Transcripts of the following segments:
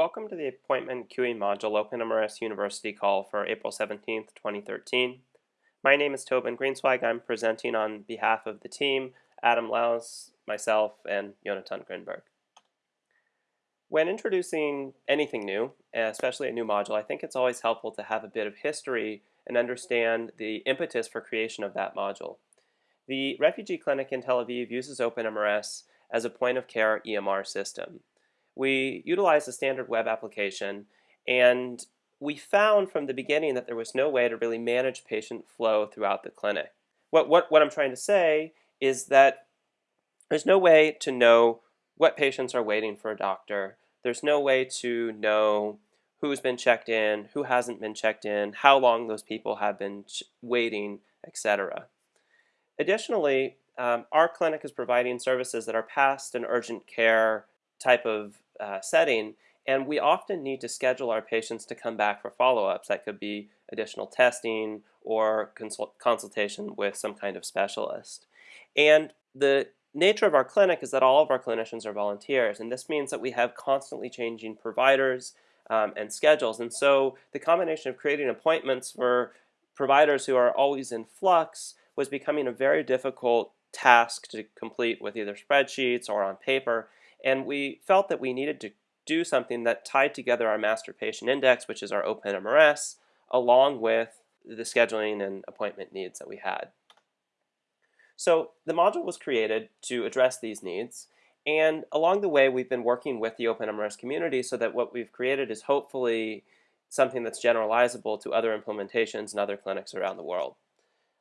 Welcome to the appointment queuing module OpenMRS University call for April 17th, 2013. My name is Tobin Greensweig. I'm presenting on behalf of the team, Adam Laus, myself, and Jonathan Grinberg. When introducing anything new, especially a new module, I think it's always helpful to have a bit of history and understand the impetus for creation of that module. The refugee clinic in Tel Aviv uses OpenMRS as a point-of-care EMR system we utilized a standard web application and we found from the beginning that there was no way to really manage patient flow throughout the clinic. What, what, what I'm trying to say is that there's no way to know what patients are waiting for a doctor. There's no way to know who's been checked in, who hasn't been checked in, how long those people have been waiting, etc. Additionally, um, our clinic is providing services that are past an urgent care type of uh, setting, and we often need to schedule our patients to come back for follow-ups. That could be additional testing or consult consultation with some kind of specialist. And the nature of our clinic is that all of our clinicians are volunteers, and this means that we have constantly changing providers um, and schedules. And so the combination of creating appointments for providers who are always in flux was becoming a very difficult task to complete with either spreadsheets or on paper. And we felt that we needed to do something that tied together our master patient index, which is our OpenMRS, along with the scheduling and appointment needs that we had. So the module was created to address these needs. And along the way, we've been working with the OpenMRS community so that what we've created is hopefully something that's generalizable to other implementations and other clinics around the world.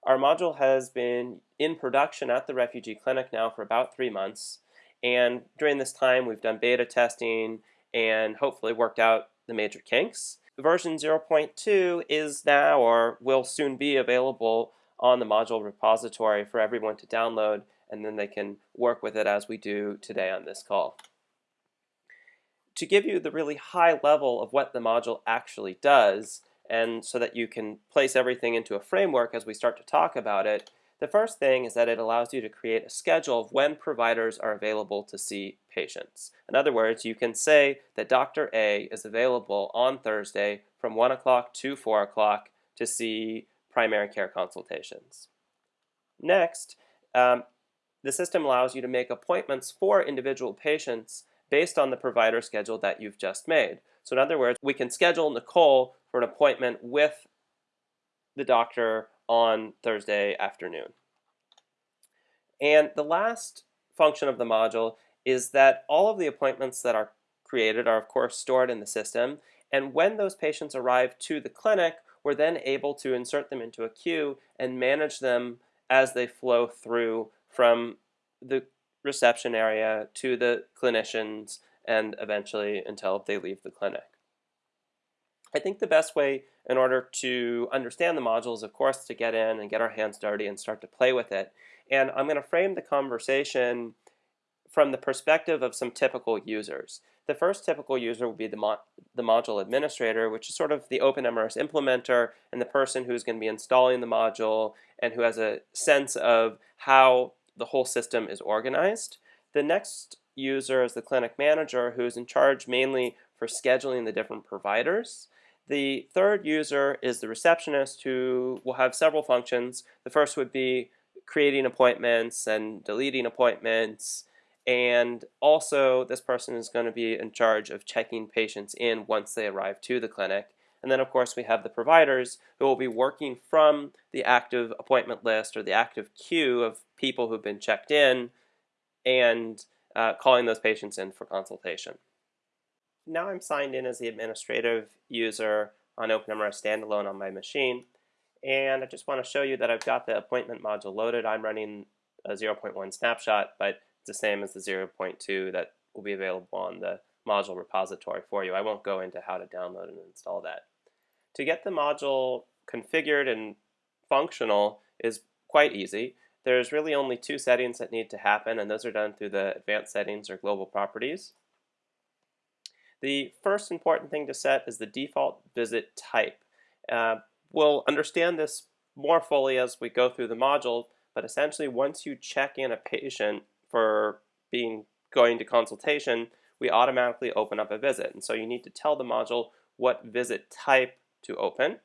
Our module has been in production at the refugee clinic now for about three months. And during this time, we've done beta testing and hopefully worked out the major kinks. Version 0.2 is now or will soon be available on the module repository for everyone to download and then they can work with it as we do today on this call. To give you the really high level of what the module actually does and so that you can place everything into a framework as we start to talk about it, the first thing is that it allows you to create a schedule of when providers are available to see patients. In other words, you can say that Dr. A is available on Thursday from 1 o'clock to 4 o'clock to see primary care consultations. Next, um, the system allows you to make appointments for individual patients based on the provider schedule that you've just made. So in other words, we can schedule Nicole for an appointment with the doctor on Thursday afternoon. And the last function of the module is that all of the appointments that are created are of course stored in the system and when those patients arrive to the clinic we're then able to insert them into a queue and manage them as they flow through from the reception area to the clinicians and eventually until they leave the clinic. I think the best way in order to understand the modules, of course, to get in and get our hands dirty and start to play with it. And I'm going to frame the conversation from the perspective of some typical users. The first typical user will be the, mo the module administrator, which is sort of the OpenMRS implementer and the person who's going to be installing the module and who has a sense of how the whole system is organized. The next user is the clinic manager, who is in charge mainly for scheduling the different providers. The third user is the receptionist who will have several functions. The first would be creating appointments and deleting appointments and also this person is going to be in charge of checking patients in once they arrive to the clinic. And then of course we have the providers who will be working from the active appointment list or the active queue of people who've been checked in and uh, calling those patients in for consultation now I'm signed in as the administrative user on OpenMRS standalone on my machine. And I just want to show you that I've got the appointment module loaded. I'm running a 0.1 snapshot, but it's the same as the 0.2 that will be available on the module repository for you. I won't go into how to download and install that. To get the module configured and functional is quite easy. There's really only two settings that need to happen, and those are done through the advanced settings or global properties. The first important thing to set is the default visit type. Uh, we'll understand this more fully as we go through the module, but essentially once you check in a patient for being going to consultation, we automatically open up a visit. And so you need to tell the module what visit type to open.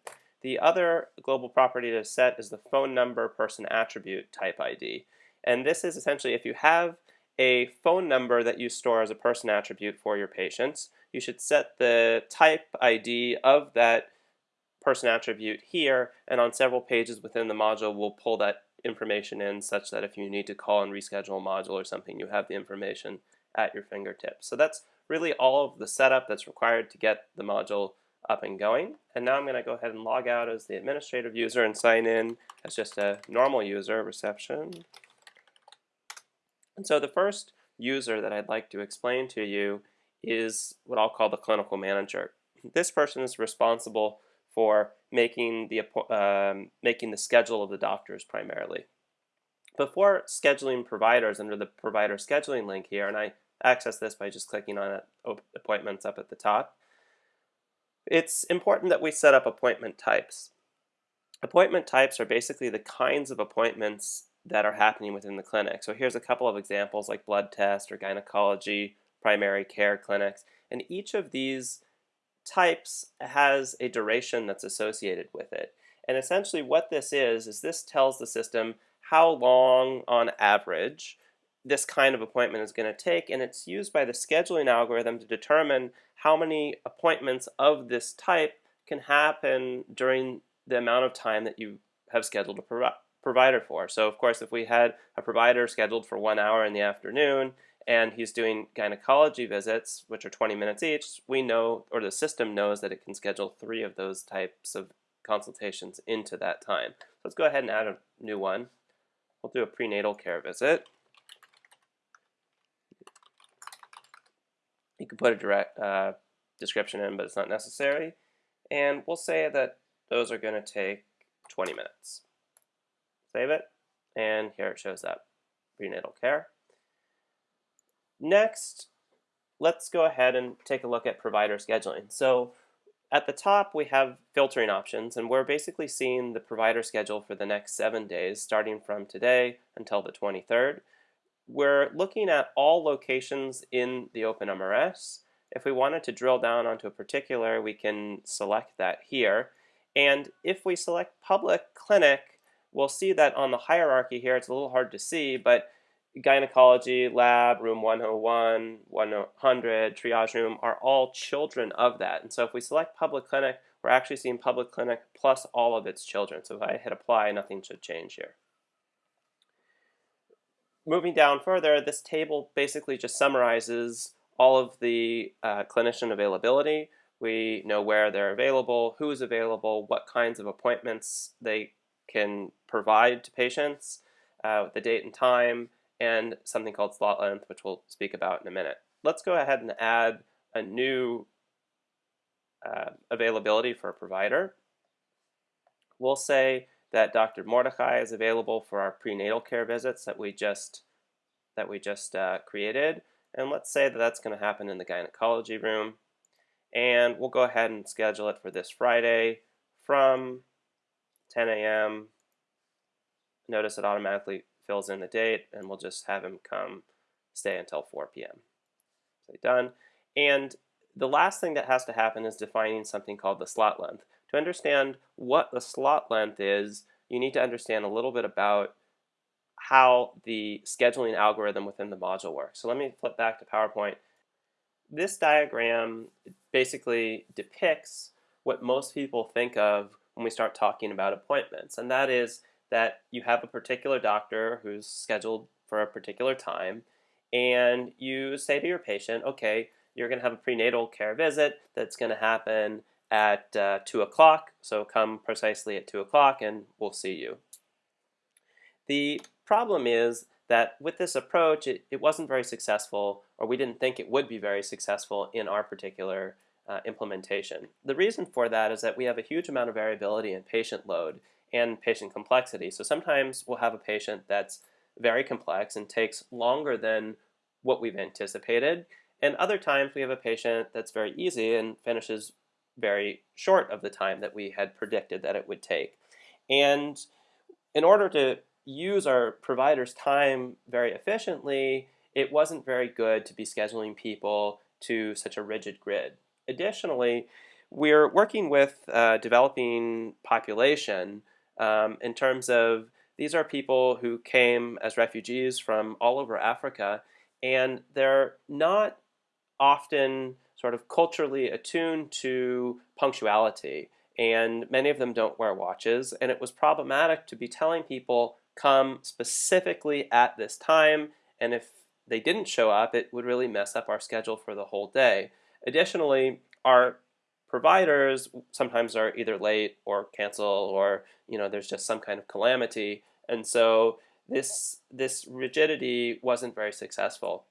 The other global property to set is the phone number person attribute type ID. And this is essentially if you have a phone number that you store as a person attribute for your patients, you should set the type ID of that person attribute here, and on several pages within the module, we'll pull that information in such that if you need to call and reschedule a module or something, you have the information at your fingertips. So that's really all of the setup that's required to get the module up and going. And now I'm going to go ahead and log out as the administrative user and sign in as just a normal user, reception. And so the first user that I'd like to explain to you is what I'll call the clinical manager. This person is responsible for making the, um, making the schedule of the doctors primarily. Before scheduling providers under the provider scheduling link here, and I access this by just clicking on appointments up at the top, it's important that we set up appointment types. Appointment types are basically the kinds of appointments that are happening within the clinic. So here's a couple of examples like blood test or gynecology, primary care clinics, and each of these types has a duration that's associated with it. And essentially what this is, is this tells the system how long on average this kind of appointment is going to take and it's used by the scheduling algorithm to determine how many appointments of this type can happen during the amount of time that you have scheduled a provi provider for. So of course if we had a provider scheduled for one hour in the afternoon and he's doing gynecology visits, which are 20 minutes each, we know, or the system knows that it can schedule three of those types of consultations into that time. So let's go ahead and add a new one. We'll do a prenatal care visit. You can put a direct uh, description in, but it's not necessary. And we'll say that those are going to take 20 minutes. Save it, and here it shows up, prenatal care. Next, let's go ahead and take a look at provider scheduling. So at the top, we have filtering options, and we're basically seeing the provider schedule for the next seven days, starting from today until the 23rd. We're looking at all locations in the OpenMRS. If we wanted to drill down onto a particular, we can select that here. And if we select public clinic, we'll see that on the hierarchy here, it's a little hard to see, but gynecology lab, room 101, 100, triage room are all children of that. And so if we select public clinic, we're actually seeing public clinic plus all of its children. So if I hit apply, nothing should change here. Moving down further, this table basically just summarizes all of the uh, clinician availability. We know where they're available, who's available, what kinds of appointments they can provide to patients, uh, the date and time, and something called slot length, which we'll speak about in a minute. Let's go ahead and add a new uh, availability for a provider. We'll say that Dr. Mordechai is available for our prenatal care visits that we just that we just uh, created, and let's say that that's going to happen in the gynecology room. And we'll go ahead and schedule it for this Friday from 10 a.m. Notice it automatically fills in the date, and we'll just have him come stay until 4 p.m. Say done. And the last thing that has to happen is defining something called the slot length. To understand what the slot length is, you need to understand a little bit about how the scheduling algorithm within the module works. So let me flip back to PowerPoint. This diagram basically depicts what most people think of when we start talking about appointments, and that is that you have a particular doctor who's scheduled for a particular time, and you say to your patient, okay, you're going to have a prenatal care visit that's going to happen at uh, 2 o'clock, so come precisely at 2 o'clock and we'll see you. The problem is that with this approach, it, it wasn't very successful, or we didn't think it would be very successful in our particular uh, implementation. The reason for that is that we have a huge amount of variability in patient load and patient complexity. So sometimes we'll have a patient that's very complex and takes longer than what we've anticipated. And other times we have a patient that's very easy and finishes very short of the time that we had predicted that it would take. And in order to use our provider's time very efficiently, it wasn't very good to be scheduling people to such a rigid grid. Additionally, we're working with uh, developing population um, in terms of these are people who came as refugees from all over Africa, and they're not often sort of culturally attuned to punctuality, and many of them don't wear watches, and it was problematic to be telling people come specifically at this time, and if they didn't show up, it would really mess up our schedule for the whole day. Additionally, our providers sometimes are either late or cancel or you know there's just some kind of calamity. And so this this rigidity wasn't very successful.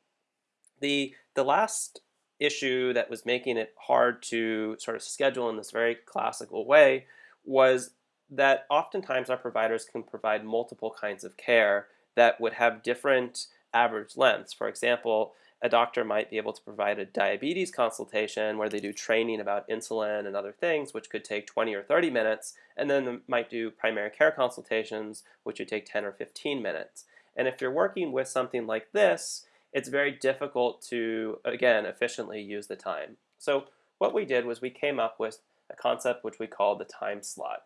The the last issue that was making it hard to sort of schedule in this very classical way was that oftentimes our providers can provide multiple kinds of care that would have different average lengths. For example a doctor might be able to provide a diabetes consultation where they do training about insulin and other things, which could take 20 or 30 minutes, and then might do primary care consultations, which would take 10 or 15 minutes. And if you're working with something like this, it's very difficult to, again, efficiently use the time. So what we did was we came up with a concept which we call the time slot.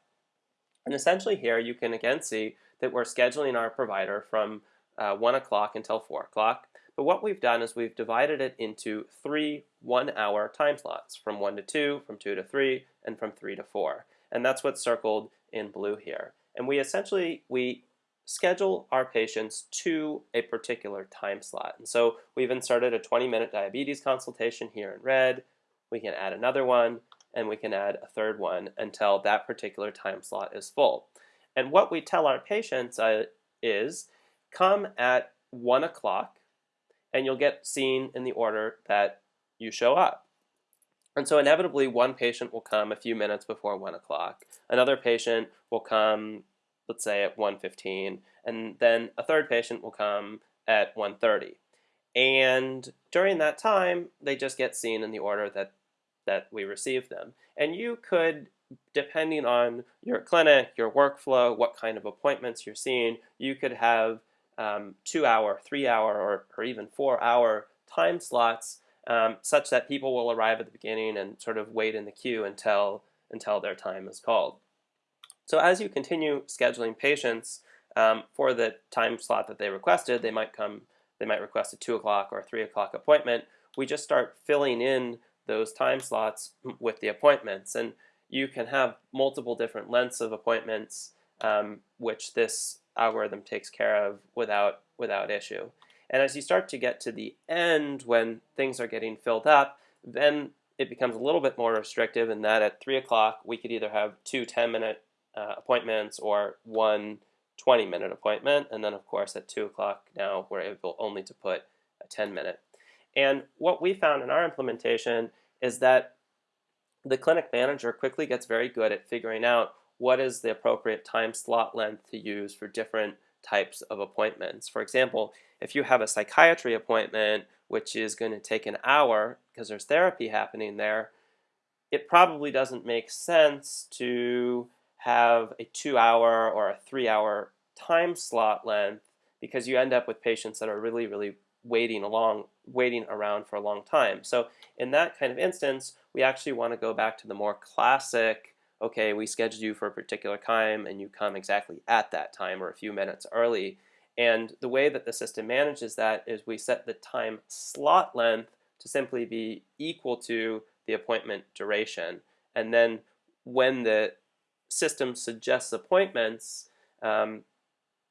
And essentially here you can again see that we're scheduling our provider from uh, 1 o'clock until 4 o'clock. But what we've done is we've divided it into three one-hour time slots, from 1 to 2, from 2 to 3, and from 3 to 4. And that's what's circled in blue here. And we essentially, we schedule our patients to a particular time slot. And so we've inserted a 20-minute diabetes consultation here in red. We can add another one, and we can add a third one until that particular time slot is full. And what we tell our patients uh, is, come at 1 o'clock and you'll get seen in the order that you show up. And so inevitably one patient will come a few minutes before 1 o'clock. Another patient will come, let's say, at 1.15, and then a third patient will come at 1.30. And during that time, they just get seen in the order that, that we receive them. And you could, depending on your clinic, your workflow, what kind of appointments you're seeing, you could have um, two hour, three hour, or, or even four hour time slots um, such that people will arrive at the beginning and sort of wait in the queue until, until their time is called. So as you continue scheduling patients um, for the time slot that they requested, they might come, they might request a two o'clock or three o'clock appointment. We just start filling in those time slots with the appointments. And you can have multiple different lengths of appointments, um, which this algorithm takes care of without, without issue. And as you start to get to the end when things are getting filled up, then it becomes a little bit more restrictive in that at 3 o'clock we could either have two 10-minute uh, appointments or one 20-minute appointment. And then of course at 2 o'clock now we're able only to put a 10-minute. And what we found in our implementation is that the clinic manager quickly gets very good at figuring out what is the appropriate time slot length to use for different types of appointments. For example, if you have a psychiatry appointment which is going to take an hour because there's therapy happening there, it probably doesn't make sense to have a two hour or a three hour time slot length because you end up with patients that are really, really waiting along, waiting around for a long time. So in that kind of instance, we actually want to go back to the more classic okay, we scheduled you for a particular time and you come exactly at that time or a few minutes early. And the way that the system manages that is we set the time slot length to simply be equal to the appointment duration. And then when the system suggests appointments, um,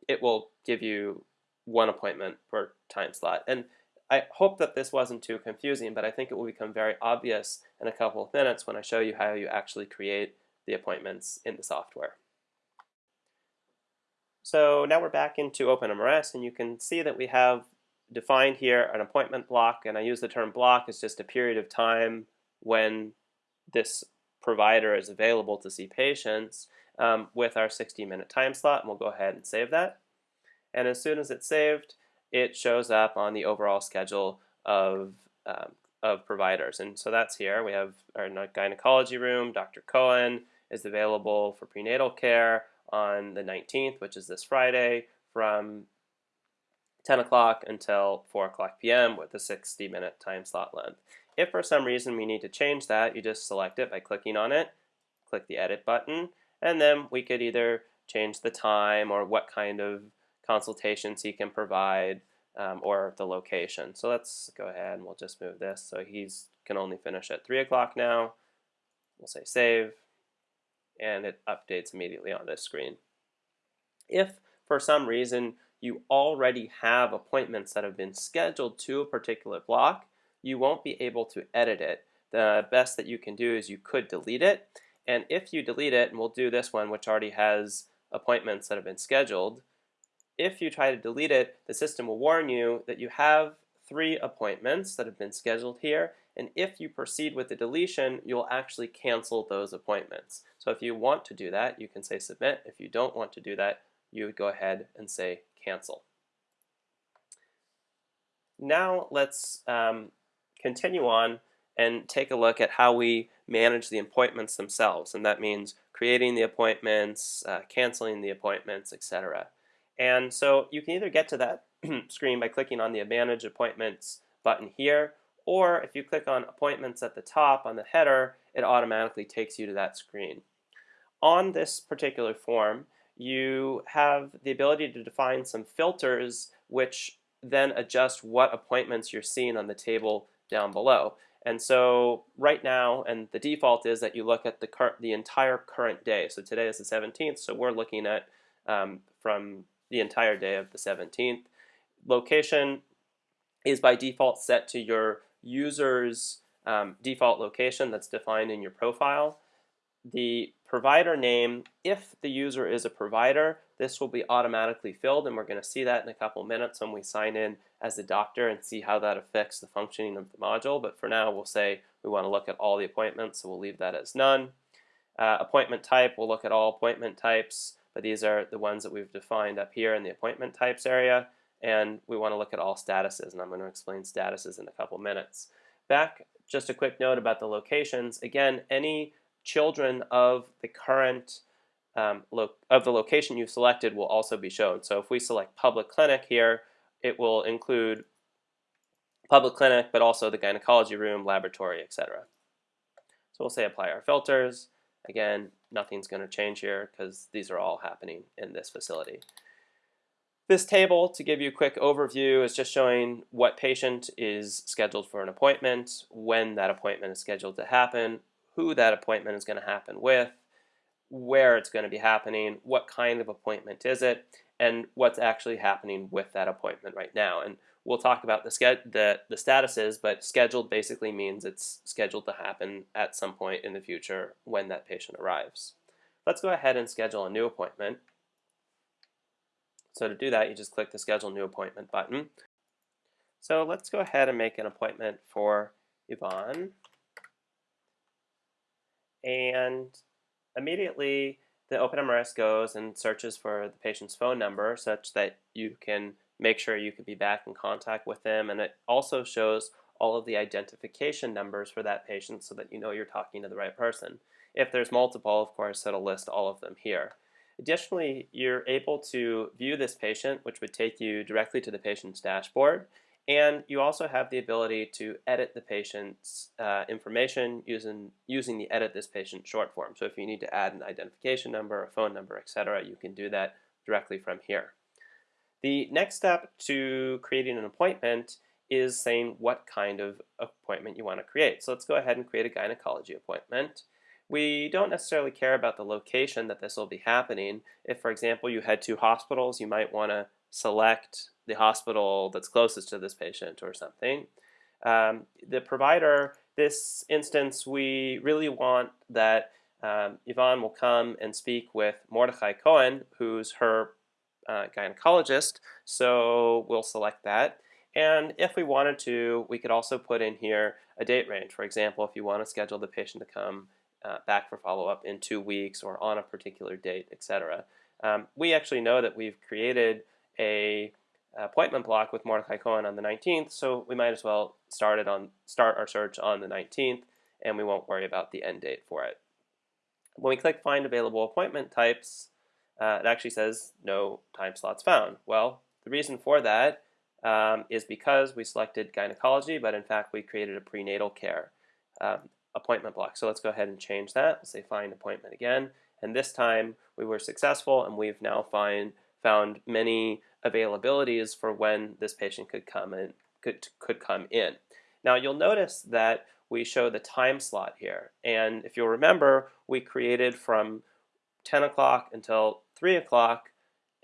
it will give you one appointment per time slot. And I hope that this wasn't too confusing, but I think it will become very obvious in a couple of minutes when I show you how you actually create the appointments in the software. So now we're back into OpenMRS and you can see that we have defined here an appointment block and I use the term block as just a period of time when this provider is available to see patients um, with our 60 minute time slot and we'll go ahead and save that. And as soon as it's saved, it shows up on the overall schedule of, um, of providers. And so that's here. We have our gynecology room, Dr. Cohen, is available for prenatal care on the 19th, which is this Friday, from 10 o'clock until 4 o'clock p.m. with a 60 minute time slot length. If for some reason we need to change that, you just select it by clicking on it, click the edit button, and then we could either change the time or what kind of consultations he can provide um, or the location. So let's go ahead and we'll just move this. So he's can only finish at 3 o'clock now. We'll say save, and it updates immediately on this screen. If for some reason you already have appointments that have been scheduled to a particular block, you won't be able to edit it. The best that you can do is you could delete it. And if you delete it, and we'll do this one, which already has appointments that have been scheduled, if you try to delete it, the system will warn you that you have three appointments that have been scheduled here, and if you proceed with the deletion, you'll actually cancel those appointments. So if you want to do that, you can say submit. If you don't want to do that, you would go ahead and say cancel. Now let's um, continue on and take a look at how we manage the appointments themselves. And that means creating the appointments, uh, canceling the appointments, etc. And so you can either get to that screen by clicking on the Manage Appointments button here, or if you click on Appointments at the top on the header, it automatically takes you to that screen. On this particular form, you have the ability to define some filters which then adjust what appointments you're seeing on the table down below. And so right now, and the default is that you look at the, the entire current day. So today is the 17th, so we're looking at um, from the entire day of the 17th. Location is by default set to your user's um, default location that's defined in your profile. The provider name, if the user is a provider, this will be automatically filled and we're going to see that in a couple minutes when we sign in as a doctor and see how that affects the functioning of the module. But for now, we'll say we want to look at all the appointments, so we'll leave that as none. Uh, appointment type, we'll look at all appointment types, but these are the ones that we've defined up here in the appointment types area. And we want to look at all statuses, and I'm going to explain statuses in a couple minutes. Back, just a quick note about the locations. Again, any children of the current um, of the location you've selected will also be shown. So if we select public clinic here, it will include public clinic, but also the gynecology room, laboratory, etc. So we'll say apply our filters. Again, nothing's going to change here because these are all happening in this facility. This table, to give you a quick overview, is just showing what patient is scheduled for an appointment, when that appointment is scheduled to happen, who that appointment is going to happen with, where it's going to be happening, what kind of appointment is it, and what's actually happening with that appointment right now. And we'll talk about the, the, the statuses, but scheduled basically means it's scheduled to happen at some point in the future when that patient arrives. Let's go ahead and schedule a new appointment. So to do that, you just click the Schedule New Appointment button. So let's go ahead and make an appointment for Yvonne. And immediately, the OpenMRS goes and searches for the patient's phone number such that you can make sure you could be back in contact with them. And it also shows all of the identification numbers for that patient so that you know you're talking to the right person. If there's multiple, of course, it'll list all of them here. Additionally, you're able to view this patient, which would take you directly to the patient's dashboard. And you also have the ability to edit the patient's uh, information using, using the Edit This Patient short form. So if you need to add an identification number, a phone number, etc., you can do that directly from here. The next step to creating an appointment is saying what kind of appointment you want to create. So let's go ahead and create a gynecology appointment. We don't necessarily care about the location that this will be happening. If, for example, you had two hospitals, you might want to select the hospital that's closest to this patient or something. Um, the provider, this instance, we really want that um, Yvonne will come and speak with Mordechai Cohen, who's her uh, gynecologist, so we'll select that. And if we wanted to, we could also put in here a date range. For example, if you want to schedule the patient to come uh, back for follow-up in two weeks or on a particular date, etc. Um, we actually know that we've created a appointment block with Mordechai Cohen on the 19th, so we might as well start it on start our search on the 19th, and we won't worry about the end date for it. When we click Find Available Appointment Types, uh, it actually says no time slots found. Well, the reason for that um, is because we selected gynecology, but in fact we created a prenatal care um, appointment block. So let's go ahead and change that. Say find appointment again. And this time we were successful and we've now find, found many availabilities for when this patient could come in. Could, could come in. Now you'll notice that we show the time slot here. And if you'll remember, we created from 10 o'clock until 3 o'clock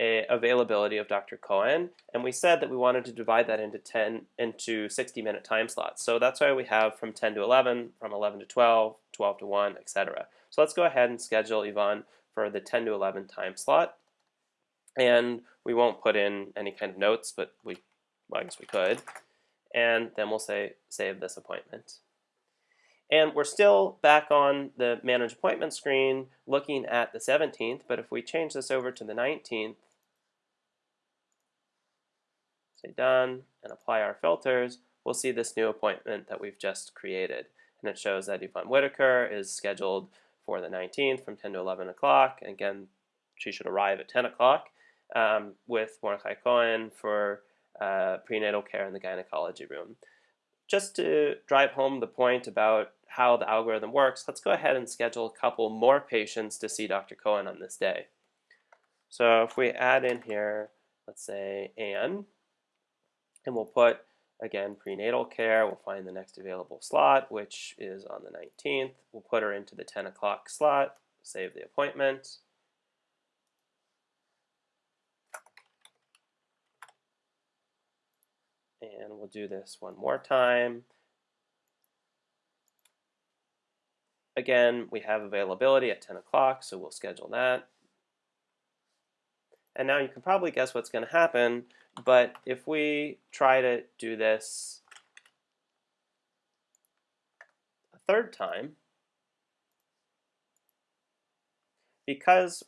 a availability of Dr. Cohen, and we said that we wanted to divide that into 10 into 60 minute time slots. So that's why we have from 10 to 11, from 11 to 12, 12 to 1, etc. So let's go ahead and schedule Yvonne for the 10 to 11 time slot. And we won't put in any kind of notes, but we, well, I guess we could. And then we'll say save this appointment. And we're still back on the manage appointment screen looking at the 17th, but if we change this over to the 19th, say done, and apply our filters, we'll see this new appointment that we've just created. And it shows that Yvonne Whitaker is scheduled for the 19th from 10 to 11 o'clock. Again, she should arrive at 10 o'clock um, with Mordechai Cohen for uh, prenatal care in the gynecology room. Just to drive home the point about how the algorithm works, let's go ahead and schedule a couple more patients to see Dr. Cohen on this day. So if we add in here, let's say Anne, and we'll put, again, prenatal care, we'll find the next available slot, which is on the 19th. We'll put her into the 10 o'clock slot, save the appointment. And we'll do this one more time. Again, we have availability at 10 o'clock, so we'll schedule that. And now you can probably guess what's going to happen, but if we try to do this a third time, because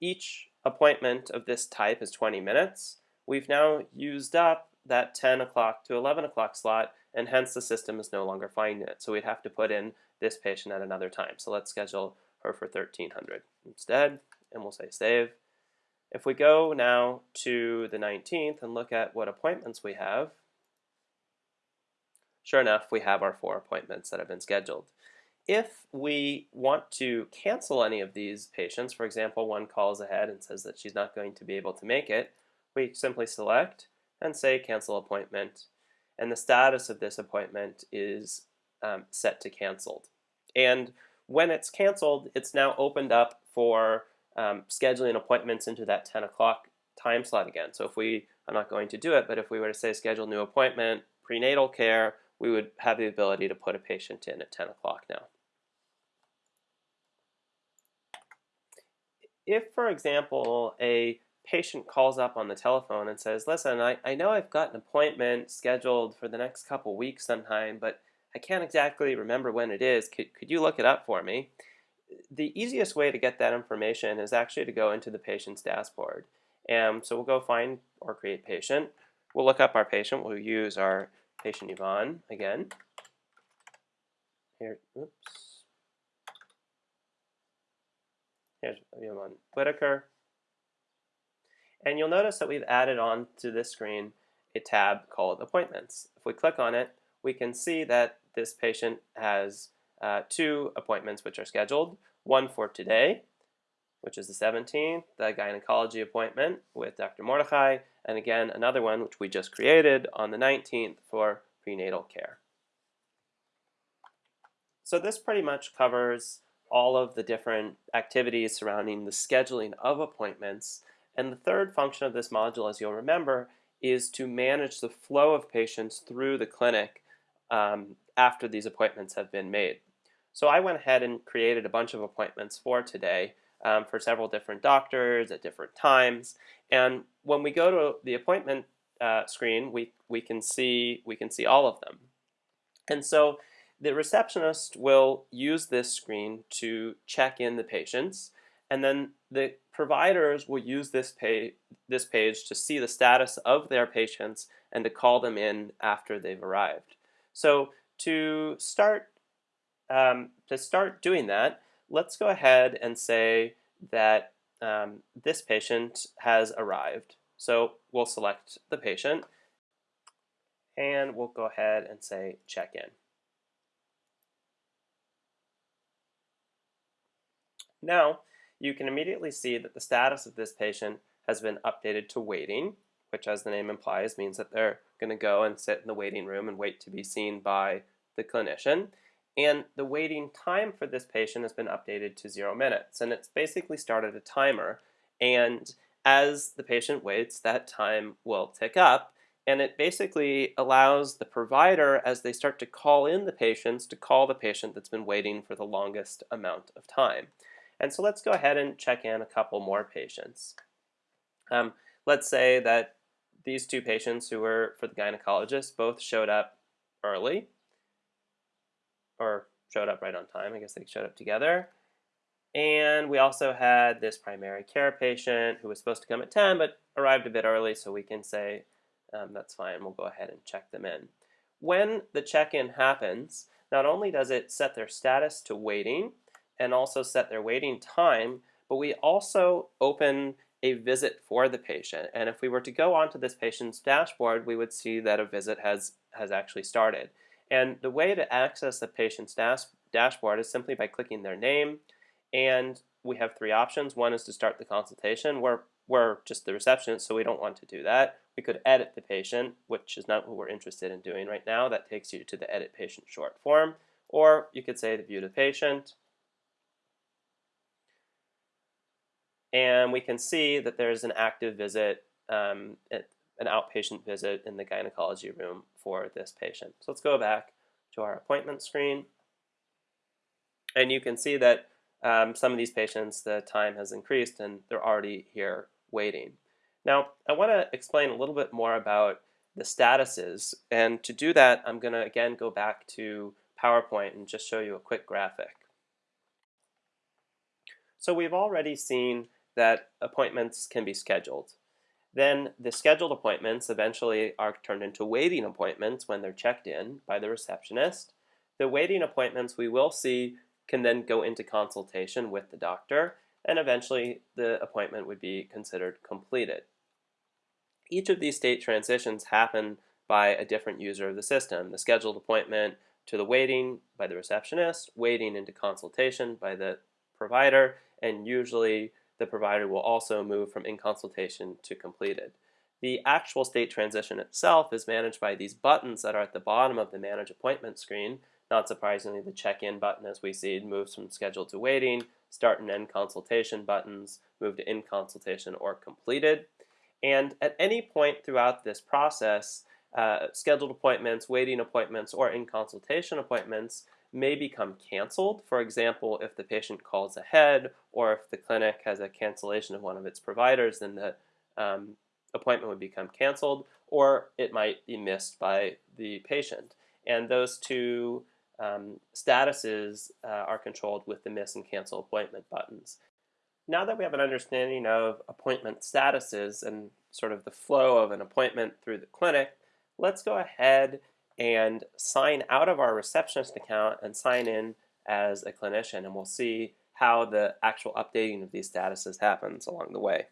each appointment of this type is 20 minutes, we've now used up that 10 o'clock to 11 o'clock slot, and hence the system is no longer finding it. So we'd have to put in this patient at another time. So let's schedule her for 1300 instead, and we'll say save. If we go now to the 19th and look at what appointments we have, sure enough, we have our four appointments that have been scheduled. If we want to cancel any of these patients, for example, one calls ahead and says that she's not going to be able to make it, we simply select and say cancel appointment. And the status of this appointment is um, set to canceled. And when it's canceled, it's now opened up for um, scheduling appointments into that 10 o'clock time slot again. So if we, I'm not going to do it, but if we were to say schedule new appointment, prenatal care, we would have the ability to put a patient in at 10 o'clock now. If, for example, a patient calls up on the telephone and says, listen, I, I know I've got an appointment scheduled for the next couple weeks sometime, but I can't exactly remember when it is. Could, could you look it up for me? The easiest way to get that information is actually to go into the patient's dashboard. And so we'll go find or create patient. We'll look up our patient. We'll use our patient Yvonne again. Here, oops. Here's Yvonne Whitaker. And you'll notice that we've added on to this screen a tab called Appointments. If we click on it, we can see that this patient has uh, two appointments which are scheduled. One for today, which is the 17th, the gynecology appointment with Dr. Mordechai, and again another one which we just created on the 19th for prenatal care. So this pretty much covers all of the different activities surrounding the scheduling of appointments and the third function of this module, as you'll remember, is to manage the flow of patients through the clinic um, after these appointments have been made. So I went ahead and created a bunch of appointments for today um, for several different doctors at different times. And when we go to the appointment uh, screen, we, we, can see, we can see all of them. And so the receptionist will use this screen to check in the patients and then the providers will use this page, this page to see the status of their patients and to call them in after they've arrived. So to start, um, to start doing that, let's go ahead and say that um, this patient has arrived. So we'll select the patient And we'll go ahead and say check in. Now, you can immediately see that the status of this patient has been updated to waiting, which as the name implies means that they're going to go and sit in the waiting room and wait to be seen by the clinician. And the waiting time for this patient has been updated to zero minutes. And it's basically started a timer. And as the patient waits, that time will tick up. And it basically allows the provider, as they start to call in the patients, to call the patient that's been waiting for the longest amount of time. And so let's go ahead and check in a couple more patients. Um, let's say that these two patients who were for the gynecologist both showed up early or showed up right on time. I guess they showed up together. And we also had this primary care patient who was supposed to come at 10 but arrived a bit early, so we can say um, that's fine. We'll go ahead and check them in. When the check-in happens, not only does it set their status to waiting and also set their waiting time, but we also open a visit for the patient. And if we were to go onto this patient's dashboard, we would see that a visit has, has actually started. And the way to access the patient's dash dashboard is simply by clicking their name. And we have three options. One is to start the consultation. We're, we're just the receptionist, so we don't want to do that. We could edit the patient, which is not what we're interested in doing right now. That takes you to the edit patient short form. Or you could say to view the patient. And we can see that there's an active visit, um, an outpatient visit in the gynecology room for this patient. So let's go back to our appointment screen. And you can see that um, some of these patients, the time has increased and they're already here waiting. Now, I want to explain a little bit more about the statuses. And to do that, I'm going to again go back to PowerPoint and just show you a quick graphic. So we've already seen that appointments can be scheduled. Then the scheduled appointments eventually are turned into waiting appointments when they're checked in by the receptionist. The waiting appointments we will see can then go into consultation with the doctor and eventually the appointment would be considered completed. Each of these state transitions happen by a different user of the system. The scheduled appointment to the waiting by the receptionist, waiting into consultation by the provider, and usually the provider will also move from in consultation to completed. The actual state transition itself is managed by these buttons that are at the bottom of the Manage Appointment screen. Not surprisingly, the check-in button, as we see, moves from scheduled to waiting, start and end consultation buttons move to in consultation or completed. And at any point throughout this process, uh, scheduled appointments, waiting appointments, or in consultation appointments may become canceled. For example, if the patient calls ahead or if the clinic has a cancellation of one of its providers, then the um, appointment would become canceled or it might be missed by the patient. And those two um, statuses uh, are controlled with the miss and cancel appointment buttons. Now that we have an understanding of appointment statuses and sort of the flow of an appointment through the clinic, let's go ahead and sign out of our receptionist account and sign in as a clinician and we'll see how the actual updating of these statuses happens along the way.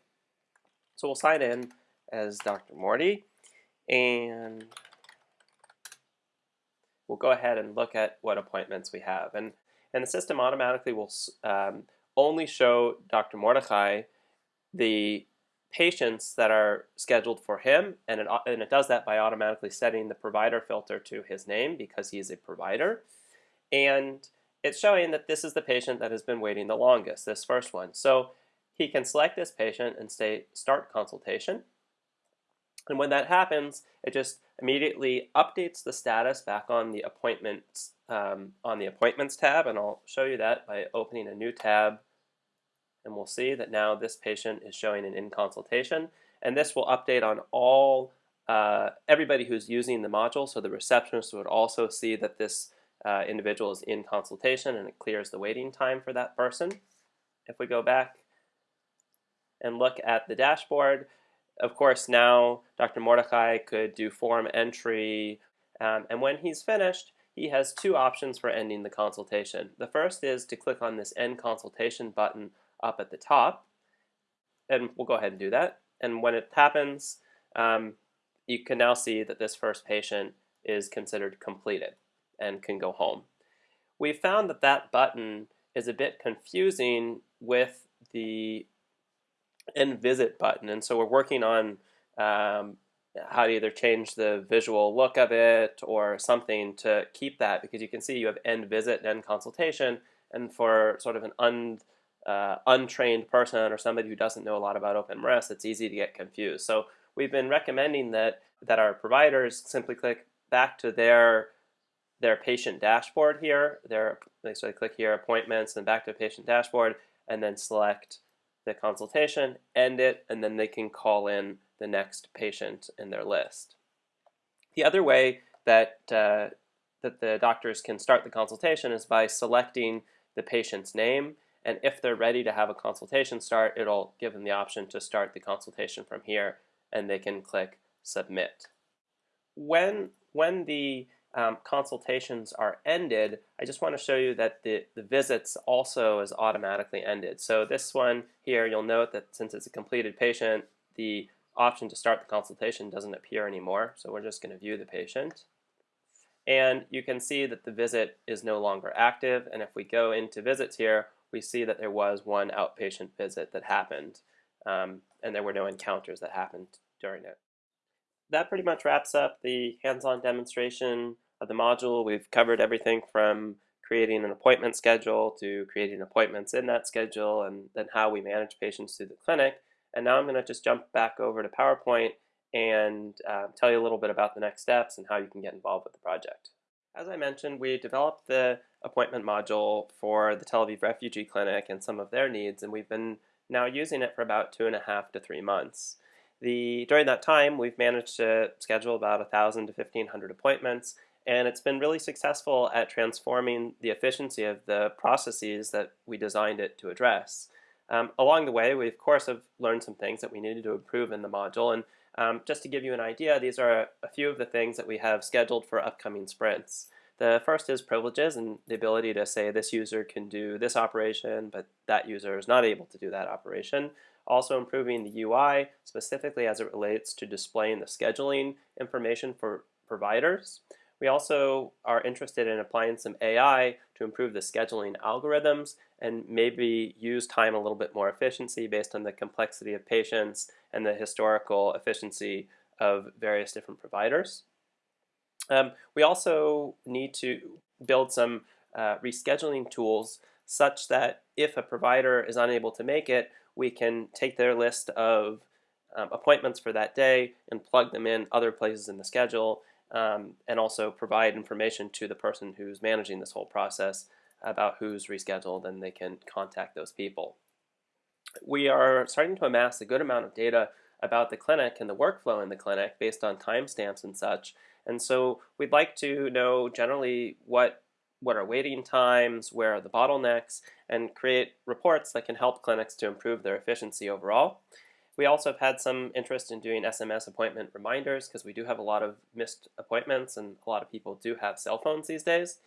So we'll sign in as Dr. Morty and we'll go ahead and look at what appointments we have. And, and the system automatically will um, only show Dr. Mordechai the patients that are scheduled for him, and it, and it does that by automatically setting the provider filter to his name because he's a provider. And it's showing that this is the patient that has been waiting the longest, this first one. So he can select this patient and say start consultation. And when that happens, it just immediately updates the status back on the appointments um, on the appointments tab, and I'll show you that by opening a new tab and we'll see that now this patient is showing an in consultation and this will update on all uh, everybody who's using the module so the receptionist would also see that this uh, individual is in consultation and it clears the waiting time for that person. If we go back and look at the dashboard, of course now Dr. Mordechai could do form entry um, and when he's finished he has two options for ending the consultation. The first is to click on this end consultation button up at the top. And we'll go ahead and do that. And when it happens, um, you can now see that this first patient is considered completed and can go home. We found that that button is a bit confusing with the end visit button, and so we're working on um, how to either change the visual look of it or something to keep that because you can see you have end visit and end consultation, and for sort of an un, uh, untrained person or somebody who doesn't know a lot about OpenMRS, it's easy to get confused. So we've been recommending that that our providers simply click back to their their patient dashboard here. Their, so I click here, appointments, and back to patient dashboard, and then select the consultation, end it, and then they can call in the next patient in their list. The other way that, uh, that the doctors can start the consultation is by selecting the patient's name, and if they're ready to have a consultation start, it'll give them the option to start the consultation from here, and they can click submit. When, when the um, consultations are ended, I just want to show you that the, the visits also is automatically ended. So this one here, you'll note that since it's a completed patient, the option to start the consultation doesn't appear anymore. So we're just going to view the patient. And you can see that the visit is no longer active. And if we go into visits here, we see that there was one outpatient visit that happened. Um, and there were no encounters that happened during it that pretty much wraps up the hands-on demonstration of the module. We've covered everything from creating an appointment schedule to creating appointments in that schedule and then how we manage patients through the clinic. And now I'm going to just jump back over to PowerPoint and uh, tell you a little bit about the next steps and how you can get involved with the project. As I mentioned, we developed the appointment module for the Tel Aviv Refugee Clinic and some of their needs, and we've been now using it for about two and a half to three months. The, during that time, we've managed to schedule about 1,000 to 1,500 appointments, and it's been really successful at transforming the efficiency of the processes that we designed it to address. Um, along the way, we of course have learned some things that we needed to improve in the module, and um, just to give you an idea, these are a, a few of the things that we have scheduled for upcoming sprints. The first is privileges and the ability to say this user can do this operation, but that user is not able to do that operation also improving the UI specifically as it relates to displaying the scheduling information for providers. We also are interested in applying some AI to improve the scheduling algorithms and maybe use time a little bit more efficiency based on the complexity of patients and the historical efficiency of various different providers. Um, we also need to build some uh, rescheduling tools such that if a provider is unable to make it, we can take their list of um, appointments for that day and plug them in other places in the schedule um, and also provide information to the person who's managing this whole process about who's rescheduled and they can contact those people. We are starting to amass a good amount of data about the clinic and the workflow in the clinic based on timestamps and such. And so we'd like to know generally what what are waiting times, where are the bottlenecks, and create reports that can help clinics to improve their efficiency overall. We also have had some interest in doing SMS appointment reminders because we do have a lot of missed appointments and a lot of people do have cell phones these days,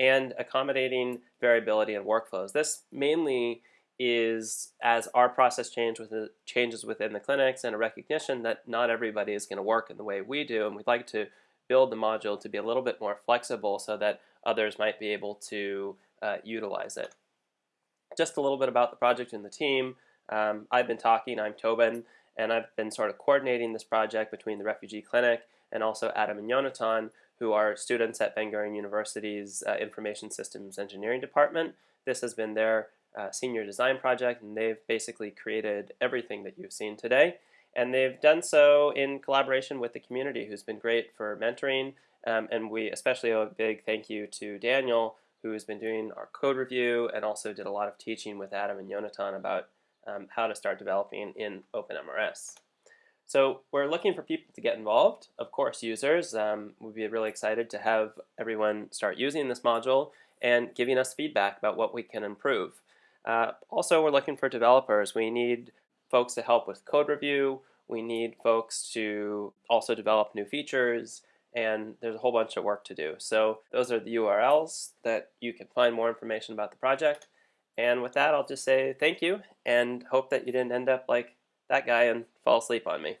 and accommodating variability in workflows. This mainly is as our process change with the, changes within the clinics and a recognition that not everybody is going to work in the way we do, and we'd like to build the module to be a little bit more flexible so that others might be able to uh, utilize it. Just a little bit about the project and the team. Um, I've been talking, I'm Tobin, and I've been sort of coordinating this project between the Refugee Clinic and also Adam and Yonatan, who are students at Ben Gurion University's uh, Information Systems Engineering Department. This has been their uh, senior design project, and they've basically created everything that you've seen today. And they've done so in collaboration with the community, who's been great for mentoring um, and we especially owe a big thank you to Daniel, who has been doing our code review and also did a lot of teaching with Adam and Yonatan about um, how to start developing in OpenMRS. So we're looking for people to get involved, of course users. Um, we'd be really excited to have everyone start using this module and giving us feedback about what we can improve. Uh, also, we're looking for developers. We need folks to help with code review. We need folks to also develop new features and there's a whole bunch of work to do. So those are the URLs that you can find more information about the project. And with that, I'll just say thank you and hope that you didn't end up like that guy and fall asleep on me.